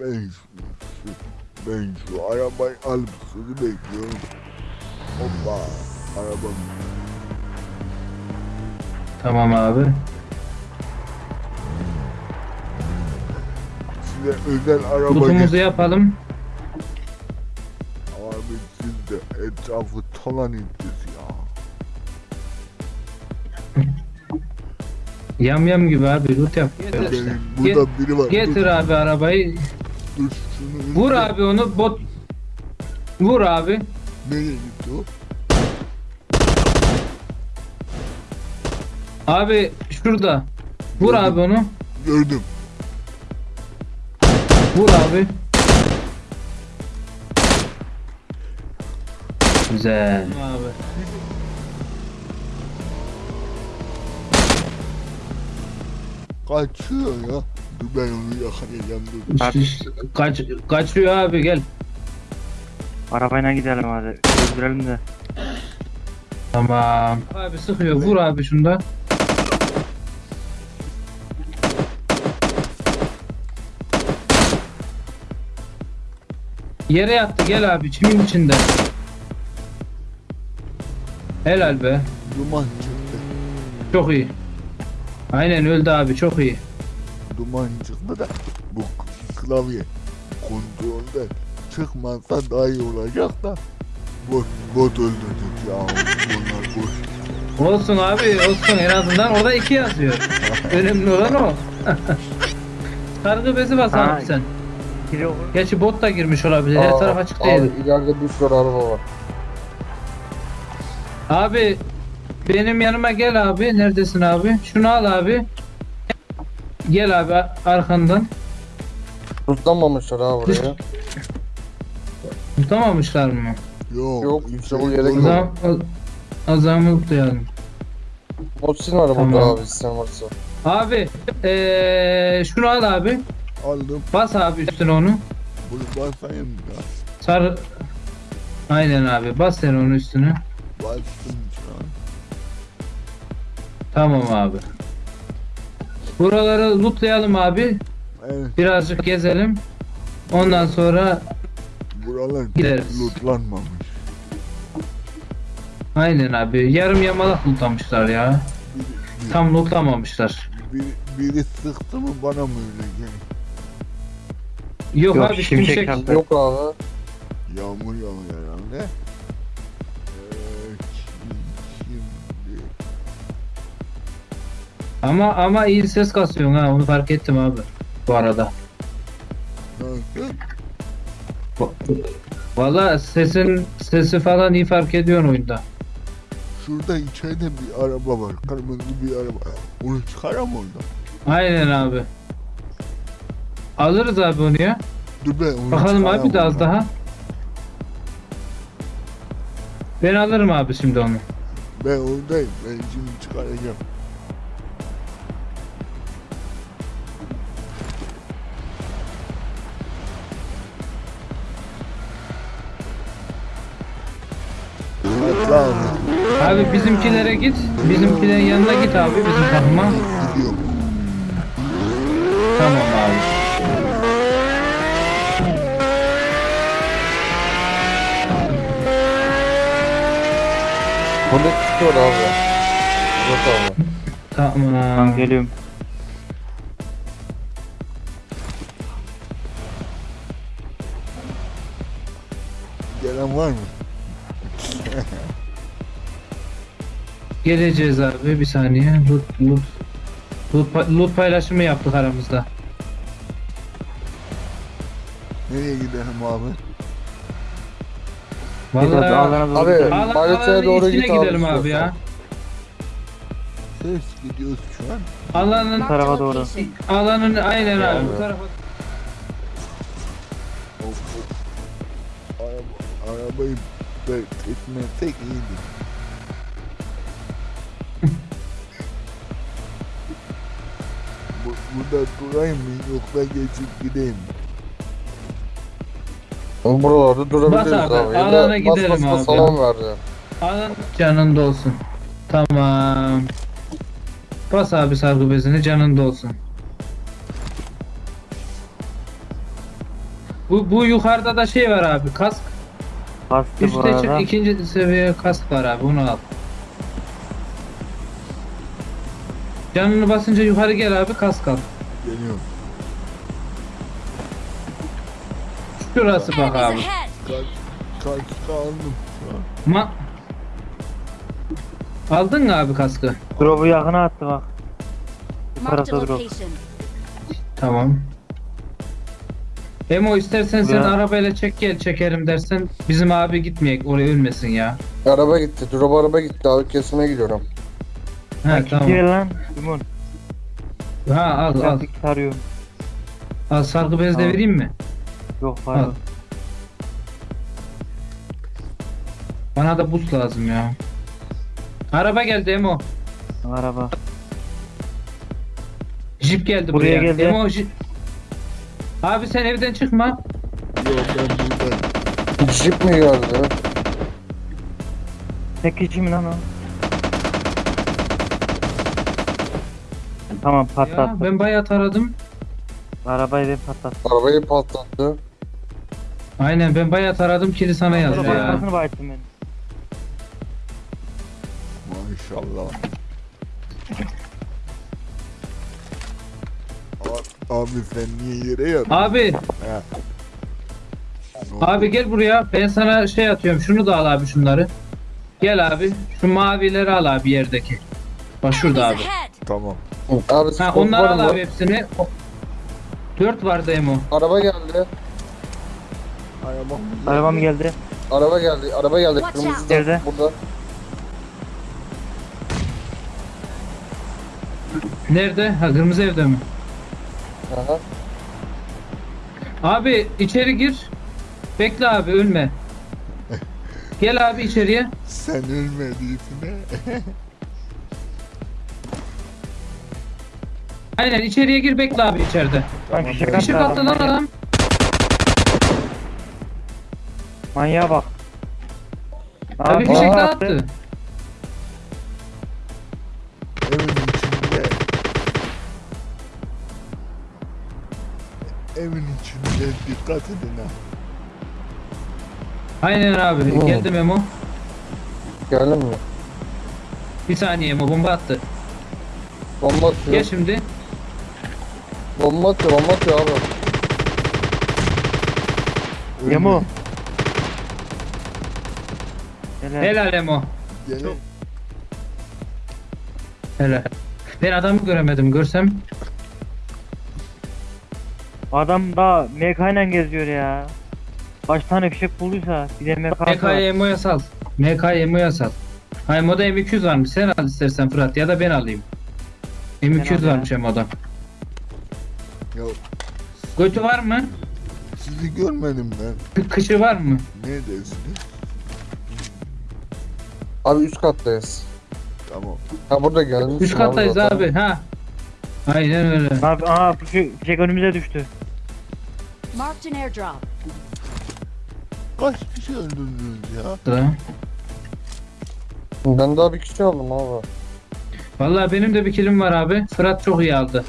Ben şu, şu, ben şu arabayı alıp sizi bekliyorum. Hoppa. Arabam. Tamam abi. Size özel araba Lootumuzu yapalım. Abi siz de etrafı talan ettiniz ya. Yam yam gibi abi loot yap. Getir, Benim burada biri var. getir abi arabayı. Vur abi onu bot. Vur abi. Nereye gitti o? Abi şurada. Vur Gördüm. abi onu. Gördüm. Vur abi. Güzel. Abi. Kaçıyor ya. Ben onu yakalayacağım dur. Abi. Kaç, kaçıyor abi gel. Arabayla gidelim hadi. Öldürelim de. Tamam. Abi sıkıyor. Vur abi şunda. Yere yattı gel abi çimin içinde. Helal be. Duman çıktı. Çok iyi. Aynen öldü abi çok iyi. Duman çıktı da bu klavye kontrolde çıkmazsa daha iyi olacak da bot, bot öldürdük ya. Bunlar boş. Olsun abi olsun en azından orada iki yazıyor. Önemli olan o. Sargı bezi bas Ha. abi sen. Gerçi bot da girmiş olabilir. Her taraf açık abi değil. ileride bir sürü araba var. Abi benim yanıma gel abi. Neredesin abi? Şunu al abi. Gel abi arkandan. Tutlanmamışlar ha buraya. Tutamamışlar mı? Yok. Yok, işte bu yere o, o zaman mutlayalım. Botsin var burada Tamam. abi sistem varsa. Abi eee şunu al abi. Aldım. Bas abi üstüne onu. Bunu basayım ya. Sar. Aynen abi. Bas sen onun üstüne. Bastım şu an. Tamam abi. Buraları lootlayalım abi. Evet. Birazcık gezelim. Ondan sonra Buralar Gideriz. lootlanmamış. aynen abi. Yarım yamalak lootlamışlar ya. Biri, Tam lootlamamışlar. biri, biri sıktı mı bana mı öyle geliyor? Yok, Yok, abi şimşek şimşek. Yok abi. Yağmur yağıyor herhalde. Ama ama iyi ses kasıyorsun ha. Onu fark ettim abi. Bu arada. Valla sesin sesi falan iyi fark ediyorsun oyunda. Şurada içeride bir araba var. Kırmızı bir araba. Onu çıkaram orada. Aynen abi. Alırız abi onu ya. Dur ben onu Bakalım çıkaram abi de az oradan. daha. Ben alırım abi şimdi onu. Ben oradayım. Ben şimdi çıkaracağım. Tamam. Abi bizimkilere git. Bizimkilerin yanına git abi bizim takıma. Gidiyorum. Tamam abi. Burada tutuyor abi. Yok abi. Tamam. Ben geliyorum. Gelen var mı? Geleceğiz abi bir saniye. Loot, loot, loot, pa- loot paylaşımı yaptık aramızda. Nereye gidelim abi? Vallahi Abi, Baleteye alanın doğru git abi gidelim abi ya. Ses gidiyoruz şu an. Alanın tarafa doğru. alanın aynen abi bu tarafa. Of, of. Araba, arabayı bekletmesek iyiydi. Burada durayım mı yoksa geçip gideyim mi? Buralarda durabiliriz Bas abi, abi. Ya alana da gidelim bas bas abi. bas salam verdi. Alan canında olsun. Tamam. Bas abi sargı bezini canında olsun. Bu, bu yukarıda da şey var abi kask. Bastı bu Üste çık ikinci seviye kask var abi onu al. Canını basınca yukarı gel abi kask al. Geliyorum. Şurası bak abi. Kaç, kaç aldım. Ma Aldın mı abi kaskı? Drop'u yakına attı bak. Bu Marked a tarafta drop. Tamam. Emo istersen sen arabayla çek gel çekerim dersen bizim abi gitmeyek oraya ölmesin ya. Araba gitti. Drop araba gitti abi kesmeye gidiyorum. Ha tamam. Gel lan. Limon. Ha al al. Sarıyorum. Al sargı bez de vereyim mi? Yok Al. pardon. Bana da buz lazım ya. Araba geldi Emo. Araba. Jip geldi Buraya buraya. geldi. Emo jip. Abi sen evden çıkma. Yok ben buradayım. Jeep mi geldi? Tek kişi mi lan o? Tamam Ya ben bayağı taradım. Arabayı ben patlattım. Arabayı patlattı. Aynen ben bayağı taradım kili sana yazdı ya. arkasını bayıttım ben. Maşallah. A- Abi sen niye yere yatıyorsun? Abi? Abi gel buraya. Ben sana şey atıyorum. Şunu da al abi şunları. Gel abi. Şu mavileri al abi yerdeki. Bak şurada abi. Tamam. Abi Ha onları var al mı? abi hepsini. O- Dört vardı Emo. Araba geldi. Araba. Arabam geldi. Araba geldi. Araba geldi. Watch Kırmızı out. da Nerede? burada. Nerede? Ha kırmızı evde mi? Aha. Abi içeri gir. Bekle abi ölme. Gel abi içeriye. Sen ölmediysin Aynen içeriye gir bekle abi içeride. Lan fişek Fişek attı lan adam. Manyağa bak. Abi fişek de attı. Evin içinde. Evin içinde dikkat edin ha. Aynen abi. Oo. Geldi Memo. Geldin mi? Bir saniye Emo bomba attı. Bomba atıyor. Gel şimdi. Bomba atıyor. Bomba atıyor abi. Yemo. Helal. Helal Emo. Gene Helal. Ben adamı göremedim. Görsem Adam da MK ile geziyor ya. Kaç tane fişek bulduysa bir de MK MK'yı var. Emo'ya sal. MK'yı Emo'ya sal. Ha Emo'da M200 varmış. Sen al istersen Fırat ya da ben alayım. M200 Ben al ya. varmış Emo'da. Ya Götü var mı? sizi görmedim ben. Kı- Kışı var mı? Neredesiniz? Abi üst kattayız. Tamam. Ha burada gelmiş. Üst kattayız abi. Ha. Aynen öyle. Abi aa fişek, fişek önümüze düştü. Marked an airdrop. Kaç kişi öldürdünüz ya? Sıra. Ben daha bir kişi aldım abi. Vallahi benim de bir kilim var abi. Fırat çok iyi aldı.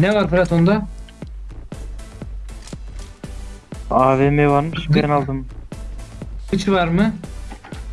Ne var Fırat onda? AVM varmış ben aldım. Kıçı var mı?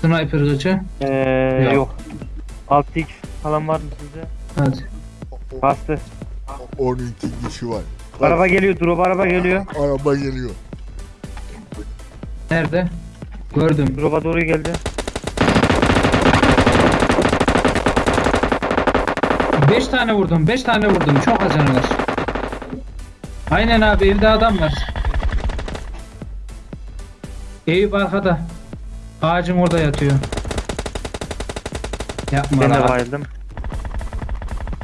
Sniper kıçı. Ee, Yok. yok. 6x falan var mı sizde? Hadi. Bastı. 12 kişi var. Araba geliyor drop araba geliyor. Araba geliyor. Nerede? Gördüm. Drop'a doğru geldi. Beş tane vurdum. Beş tane vurdum. Çok var. Aynen abi evde adam var. Eyüp arkada. Ağacın orada yatıyor. Yapma Ben de lan. bayıldım.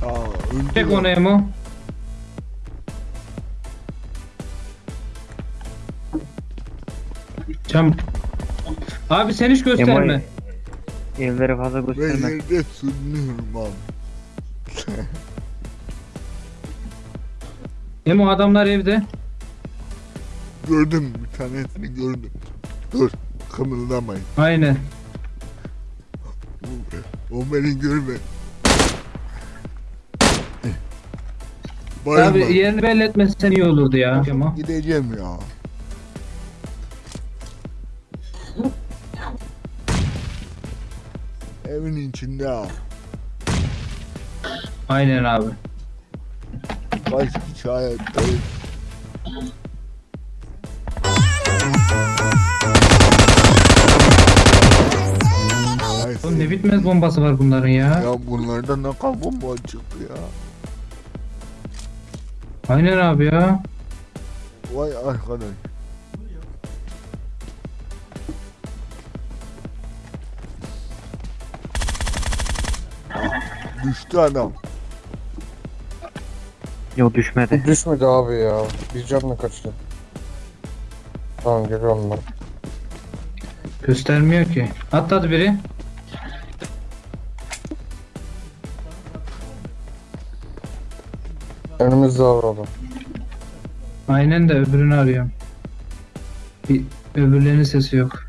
Aa öldü. Çek ya. onu Emo. Cam. Abi sen hiç gösterme. Emo'yu- Evleri fazla Ben gösterme. yerde sürünüyorum abi. Emo adamlar evde. Gördüm bir tanesini gördüm. Dur kımıldamayın. Aynen. O, o beni görme. Bayılma. Abi yerini belli etmesen iyi olurdu ya. Gideceğim ya. Evin içinde ha. Aynen abi. Hayattayız. Ay, Oğlum ne bitmez bombası var bunların ya. Ya bunlardan ne kadar bomba çıktı ya. Aynen abi ya. Vay arkadaş. Düştü adam. Yok düşmedi. Düşmedi abi ya. Bir canla kaçtı. Tamam geliyorum ben. Göstermiyor ki. Atladı biri. Önümüzde adam. Aynen de öbürünü arıyorum. Bir, öbürlerinin sesi yok.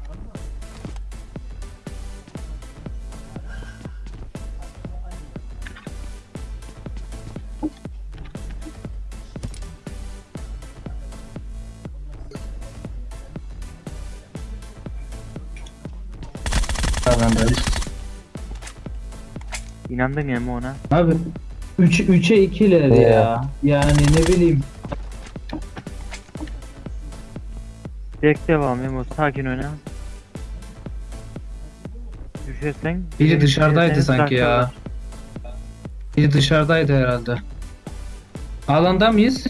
Alandayız. İnandım ya ona. Abi 3 3'e 2'ler Ya. ya. Yani ne bileyim. Direkt devam Memo sakin oyna. Düşersen... Biri dışarıdaydı sanki ya. Biri dışarıdaydı herhalde. Alanda mıyız?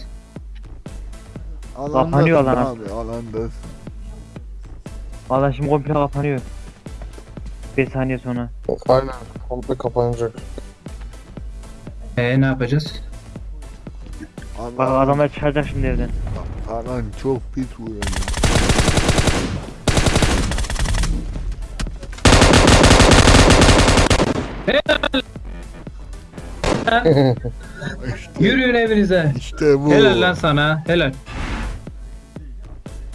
Alandasın Kapanıyor alan abi alandasın. Valla şimdi komple kapanıyor. 5 saniye sonra. Aynen. Komple kapanacak. Ee ne yapacağız? Bak adamlar çıkacak şimdi evden. alan çok pis vuruyor ya. Yürüyün evinize. İşte bu. Helal lan sana. Helal.